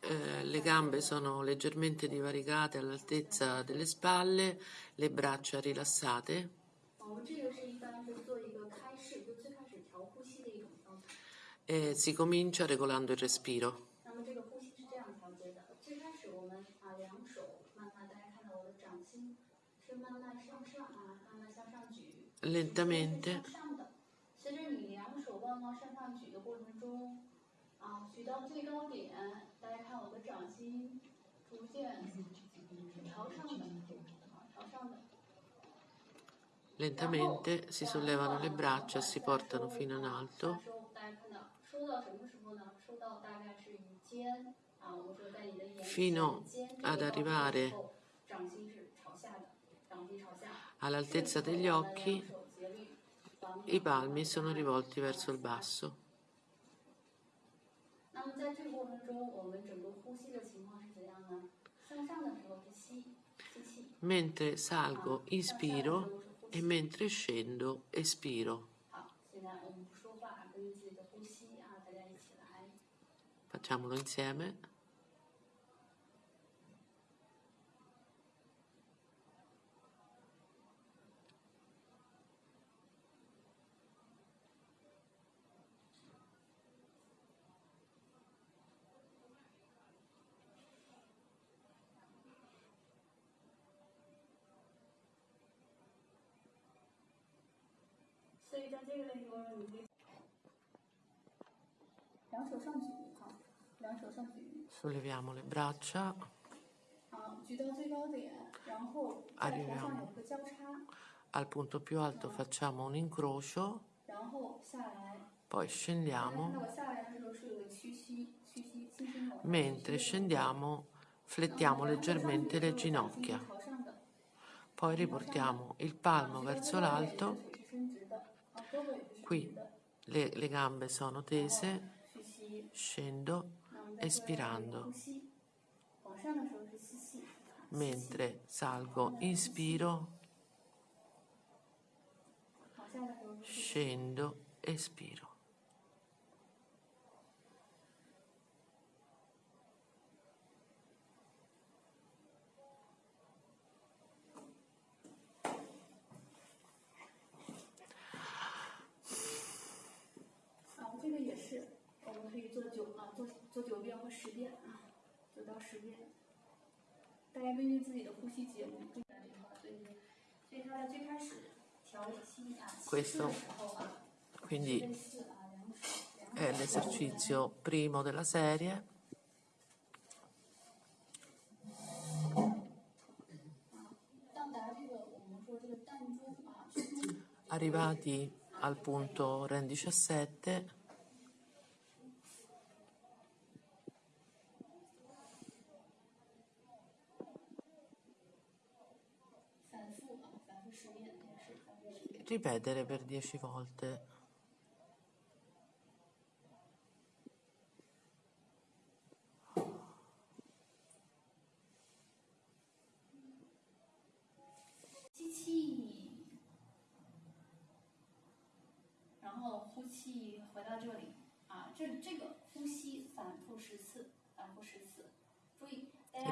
eh, le gambe sono leggermente divaricate all'altezza delle spalle, le braccia rilassate. E si comincia regolando il respiro. Lentamente. Lentamente. 是向上的。随着你两手慢慢向上举的过程中，啊，举到最高点，大家看我的掌心逐渐是朝上的，啊，朝上的。 Lentamente si sollevano le braccia e si portano fino in alto 收，大家看到收到什么时候呢？收到大概是与肩啊，我们说在你的眼 Fino 肩这个 ad 高度的 arrivare 时候掌心是朝下的，掌心朝下。 all'altezza 顺 degli 手我们 occhi, 两手节律往 i 两 palmi 边 sono rivolti verso il basso. 那么在这个过程中，我们整个呼吸的情况是怎样呢？向上的时候是吸，吸气。 Mentre 啊 salgo, 向下的时 inspiro 候是呼 e 吸。 mentre scendo, espiro. 好，现在我们不说话，根据自己的呼吸啊，大家一起来。 Facciamolo insieme. . 所以在这个的时候，你可以两手上举，好，两手上举， Solleviamo le braccia, 啊，举到最高点，然后在头上有个交叉， al punto più alto facciamo un incrocio, 然后下来。 poi 大家看 scendiamo. 到我下来的时候是有个屈膝，屈膝，轻轻的。 Mentre scendiamo, flettiamo leggermente le ginocchia. 朝上的， Poi riportiamo il palmo verso l'alto. qui le, le gambe sono tese scendo espirando. Mentre salgo inspiro scendo espiro. 可以做九啊，做做九遍或十遍啊，九到十遍。大家根据自己的呼吸节律，这个这块，所以所以它的最开始调息啊，起 Questo 势的时候啊， Quindi 类似啊，两手两 è 手 l'esercizio primo della serie. 到达这个我们说这个弹珠啊，胸 Arrivati al punto REN 17, Ripetere per dieci volte.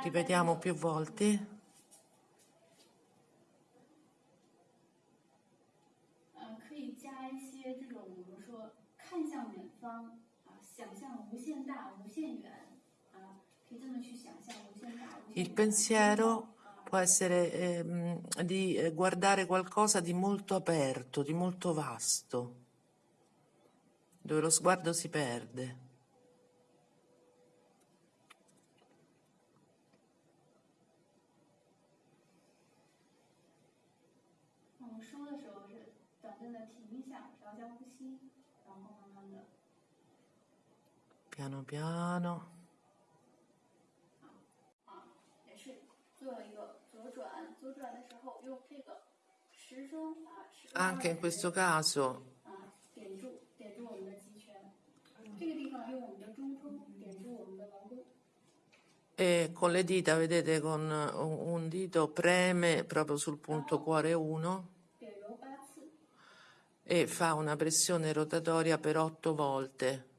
Ripetiamo più volte. 方啊，想象无限大、无限远啊，可以这么去想象无限大、无限 Il 远 pensiero 啊 può essere ehm, di eh, guardare qualcosa di molto aperto, di molto vasto, dove lo sguardo si perde. 我 piano piano. Anche in questo caso e con le dita, vedete, con un dito preme proprio sul punto cuore 1 e fa una pressione rotatoria per 8 volte.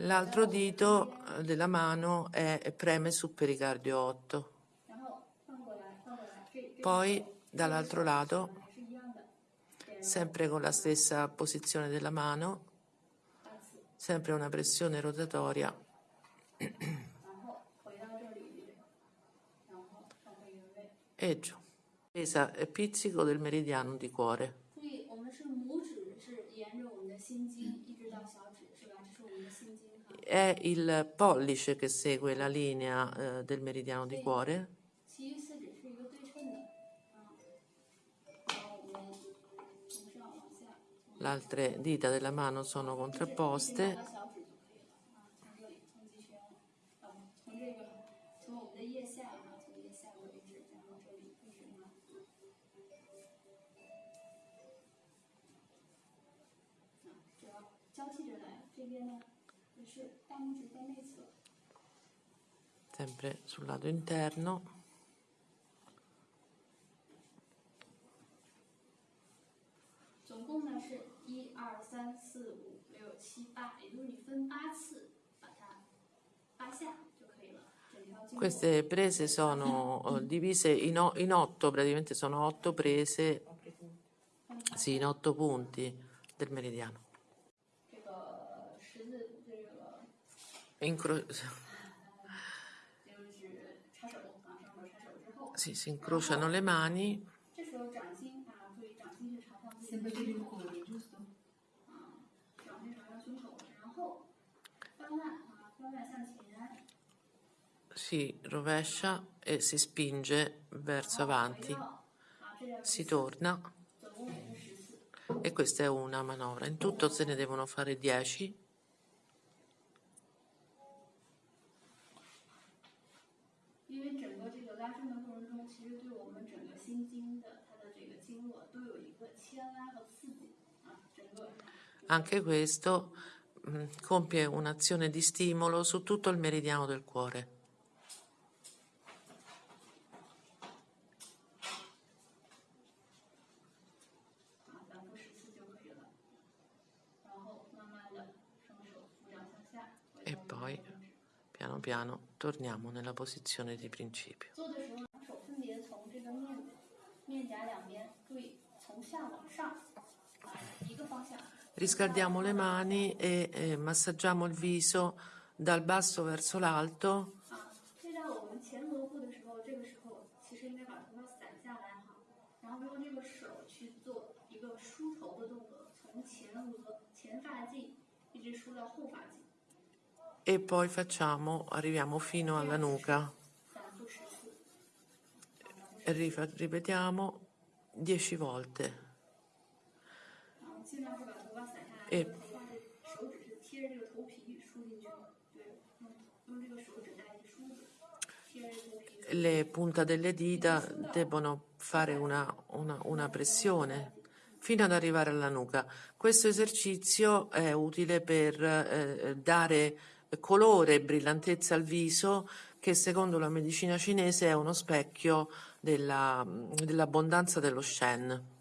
L'altro dito eh, della mano è, preme sul pericardio 8. Poi dall'altro lato, sempre con la stessa posizione della mano, sempre una pressione rotatoria. e giù. Pesa e pizzico del meridiano di cuore è il pollice che segue la linea eh, del meridiano di cuore. Le altre dita della mano sono contrapposte 这边呢也是大拇指在内侧， sempre sul lato interno. 总共呢是一二三四五六七八，也就是你分八次把它八下就可以了，整条经络。 Queste prese sono eh, divise in, o- in otto, praticamente sono otto prese, sì, in otto punti del meridiano. Incro... Sì, si incrociano le mani. Si rovescia e si spinge verso avanti. Si torna. E questa è una manovra. In tutto se ne devono fare 10. 因为整个这个拉伸的过程中，其实对我们整个心经的它的这个经络都有一个牵拉和刺激啊，整个 Anche questo mm, compie un'azione di stimolo su tutto il meridiano del cuore. piano torniamo nella posizione di principio. Riscaldiamo le mani e eh, massaggiamo il viso dal basso verso l'alto. Ah, e poi facciamo, arriviamo fino alla nuca. Ripetiamo 10 volte. E le punte delle dita debbono fare una, una, una pressione fino ad arrivare alla nuca. Questo esercizio è utile per eh, dare colore e brillantezza al viso che secondo la medicina cinese è uno specchio della- dell'abbondanza dello Shen.